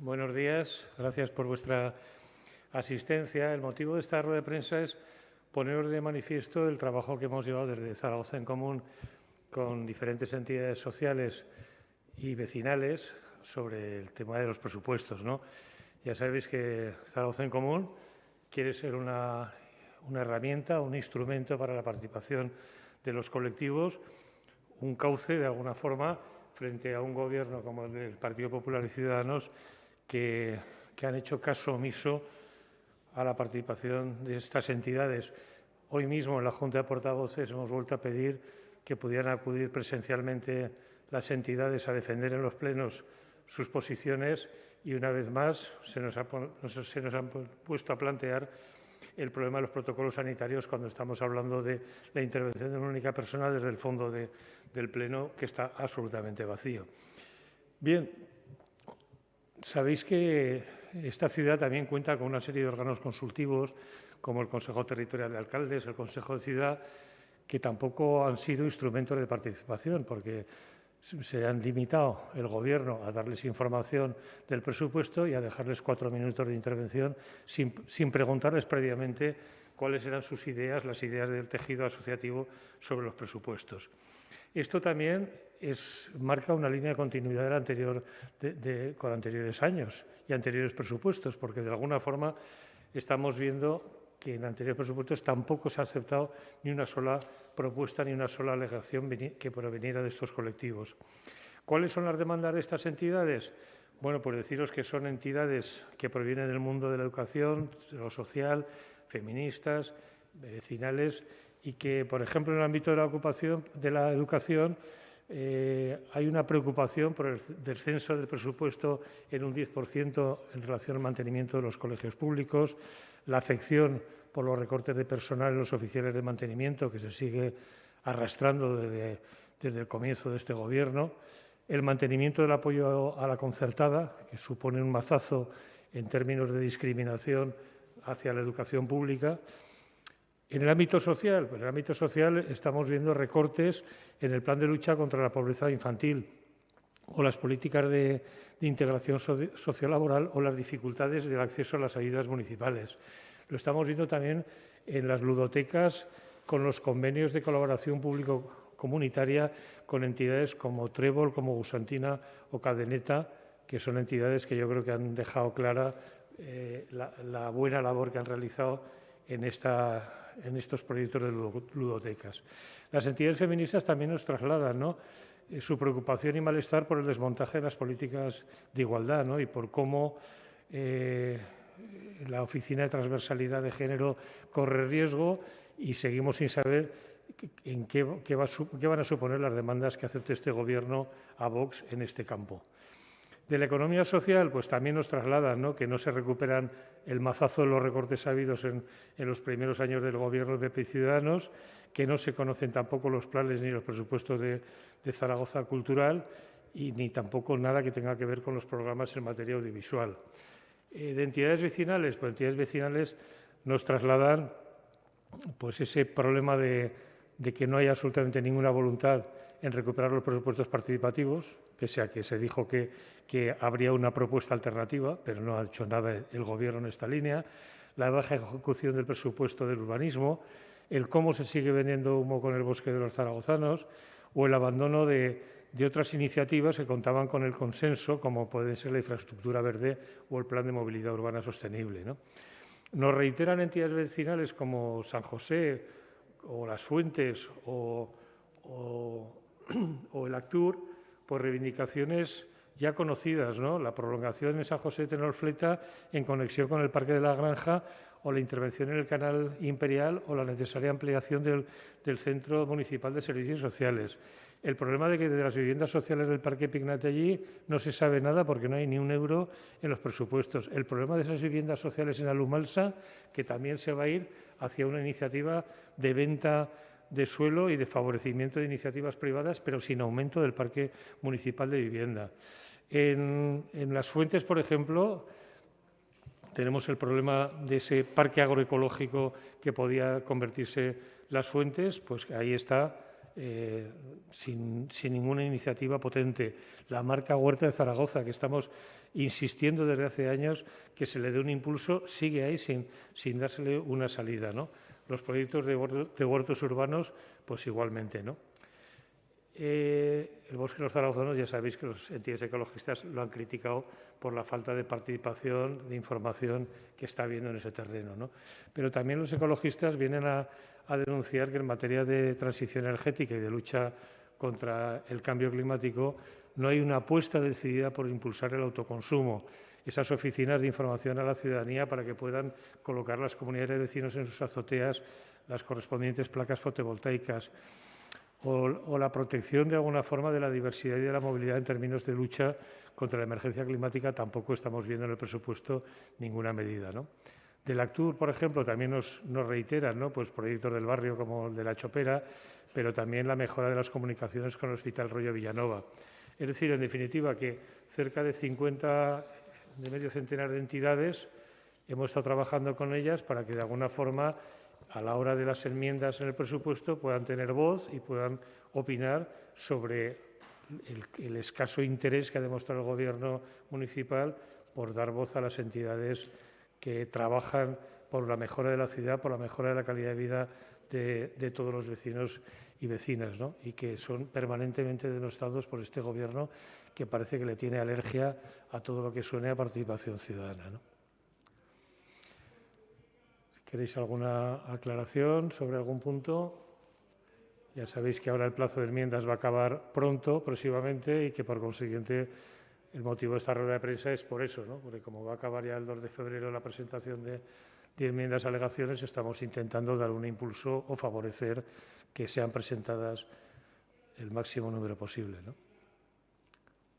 Buenos días. Gracias por vuestra asistencia. El motivo de esta rueda de prensa es poner de manifiesto el trabajo que hemos llevado desde Zaragoza en Común con diferentes entidades sociales y vecinales sobre el tema de los presupuestos. ¿no? Ya sabéis que Zaragoza en Común quiere ser una, una herramienta, un instrumento para la participación de los colectivos, un cauce de alguna forma frente a un gobierno como el del Partido Popular y Ciudadanos que, han hecho caso omiso a la participación de estas entidades. Hoy mismo en la Junta de Portavoces hemos vuelto a pedir que pudieran acudir presencialmente las entidades a defender en los plenos sus posiciones y una vez más se nos, se nos han puesto a plantear el problema de los protocolos sanitarios cuando estamos hablando de la intervención de una única persona desde el fondo del Pleno, que está absolutamente vacío. Bien, sabéis que esta ciudad también cuenta con una serie de órganos consultivos, como el Consejo Territorial de Alcaldes, el Consejo de Ciudad, que tampoco han sido instrumentos de participación, porque se han limitado el Gobierno a darles información del presupuesto y a dejarles cuatro minutos de intervención sin, preguntarles previamente cuáles eran sus ideas, las ideas del tejido asociativo sobre los presupuestos. Esto también marca una línea de continuidad con anteriores años y anteriores presupuestos, porque de alguna forma estamos viendo que en anteriores presupuestos tampoco se ha aceptado ni una sola propuesta ni una sola alegación que proveniera de estos colectivos. ¿Cuáles son las demandas de estas entidades? Bueno, pues deciros que son entidades que provienen del mundo de la educación, de lo social, feministas, vecinales y que, por ejemplo, en el ámbito de la ocupación, de la educación, eh, hay una preocupación por el descenso del presupuesto en un 10% en relación al mantenimiento de los colegios públicos, la afección por los recortes de personal en los oficiales de mantenimiento que se sigue arrastrando desde, desde el comienzo de este Gobierno, el mantenimiento del apoyo a la concertada, que supone un mazazo en términos de discriminación hacia la educación pública, en el ámbito social, pues en el ámbito social estamos viendo recortes en el plan de lucha contra la pobreza infantil o las políticas de, integración sociolaboral o las dificultades del acceso a las ayudas municipales. Lo estamos viendo también en las ludotecas con los convenios de colaboración público-comunitaria con entidades como Trébol, como Gusantina o Cadeneta, que son entidades que yo creo que han dejado clara eh, la buena labor que han realizado en estos proyectos de ludotecas. Las entidades feministas también nos trasladan eh, su preocupación y malestar por el desmontaje de las políticas de igualdad y por cómo eh, la Oficina de Transversalidad de Género corre riesgo y seguimos sin saber en qué, qué van a suponer las demandas que acepte este Gobierno a Vox en este campo. De la economía social, pues también nos trasladan que no se recuperan el mazazo de los recortes habidos en, los primeros años del Gobierno de PP Ciudadanos, que no se conocen tampoco los planes ni los presupuestos de, Zaragoza Cultural y ni tampoco nada que tenga que ver con los programas en materia audiovisual. Eh, de entidades vecinales, pues entidades vecinales nos trasladan pues ese problema de que no hay absolutamente ninguna voluntad en recuperar los presupuestos participativos, pese a que se dijo que, que habría una propuesta alternativa, pero no ha hecho nada el Gobierno en esta línea, la baja ejecución del presupuesto del urbanismo, el cómo se sigue vendiendo humo con el bosque de los zaragozanos o el abandono de, de otras iniciativas que contaban con el consenso, como puede ser la infraestructura verde o el plan de movilidad urbana sostenible. ¿no? Nos reiteran entidades vecinales como San José o Las Fuentes o, o o el ACTUR por reivindicaciones ya conocidas, ¿no? la prolongación en San José de Tenolfleta en conexión con el Parque de la Granja o la intervención en el Canal Imperial o la necesaria ampliación del, Centro Municipal de Servicios Sociales. El problema de que de las viviendas sociales del Parque Pignate allí no se sabe nada porque no hay ni un euro en los presupuestos. El problema de esas viviendas sociales en Alumalsa, que también se va a ir hacia una iniciativa de venta de suelo y de favorecimiento de iniciativas privadas, pero sin aumento del parque municipal de vivienda. En, las fuentes, por ejemplo, tenemos el problema de ese parque agroecológico que podía convertirse las fuentes, pues ahí está eh, sin, ninguna iniciativa potente. La marca Huerta de Zaragoza, que estamos insistiendo desde hace años que se le dé un impulso, sigue ahí sin, sin dársele una salida. ¿no? Los proyectos de, huertos urbanos, pues igualmente. ¿no? Eh, el bosque de los zaragozanos, ya sabéis que los entidades ecologistas lo han criticado por la falta de participación, de información que está habiendo en ese terreno. ¿no? Pero también los ecologistas vienen a, a denunciar que en materia de transición energética y de lucha contra el cambio climático no hay una apuesta decidida por impulsar el autoconsumo, esas oficinas de información a la ciudadanía para que puedan colocar las comunidades de vecinos en sus azoteas las correspondientes placas fotovoltaicas o, la protección de alguna forma de la diversidad y de la movilidad en términos de lucha contra la emergencia climática tampoco estamos viendo en el presupuesto ninguna medida. ¿no? Del Actur, por ejemplo, también nos, nos reiteran ¿no? pues proyectos del barrio como el de La Chopera, pero también la mejora de las comunicaciones con el Hospital Rollo Villanova. Es decir, en definitiva, que cerca de 50, de medio centenar de entidades hemos estado trabajando con ellas para que de alguna forma a la hora de las enmiendas en el presupuesto puedan tener voz y puedan opinar sobre el, escaso interés que ha demostrado el Gobierno municipal por dar voz a las entidades que trabajan por la mejora de la ciudad, por la mejora de la calidad de vida de, todos los vecinos y vecinas, ¿no? y que son permanentemente denostados por este Gobierno que parece que le tiene alergia a todo lo que suene a participación ciudadana. ¿no? ¿Queréis alguna aclaración sobre algún punto? Ya sabéis que ahora el plazo de enmiendas va a acabar pronto, próximamente, y que por consiguiente el motivo de esta rueda de prensa es por eso, ¿no? porque como va a acabar ya el 2 de febrero la presentación de, de enmiendas alegaciones, estamos intentando dar un impulso o favorecer que sean presentadas el máximo número posible. ¿no?